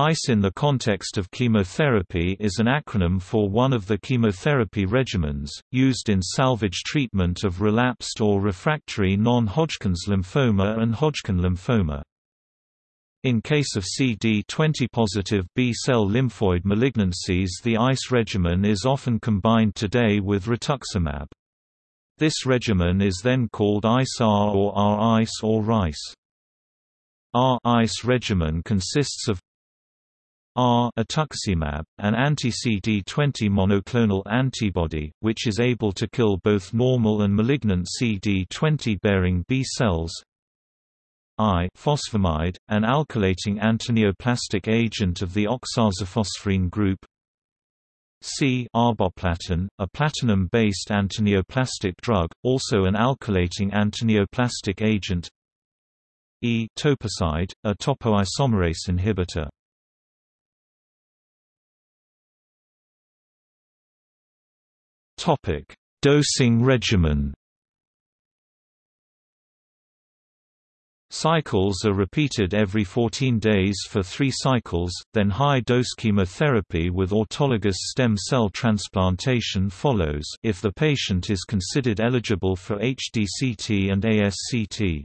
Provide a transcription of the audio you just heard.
ICE in the context of chemotherapy is an acronym for one of the chemotherapy regimens, used in salvage treatment of relapsed or refractory non-Hodgkin's lymphoma and Hodgkin lymphoma. In case of CD20-positive B-cell lymphoid malignancies the ICE regimen is often combined today with rituximab. This regimen is then called ICE-R or R-ICE or RICE. R-ICE regimen consists of R ituximab, an anti-CD20 monoclonal antibody, which is able to kill both normal and malignant CD20-bearing B cells. I fosfamide, an alkylating antineoplastic agent of the oxazaphosphorine group. C arboplatin, a platinum-based antineoplastic drug, also an alkylating antineoplastic agent. E toposide, a topoisomerase inhibitor. Topic: Dosing regimen. Cycles are repeated every 14 days for three cycles, then high-dose chemotherapy with autologous stem cell transplantation follows if the patient is considered eligible for HDCT and ASCT.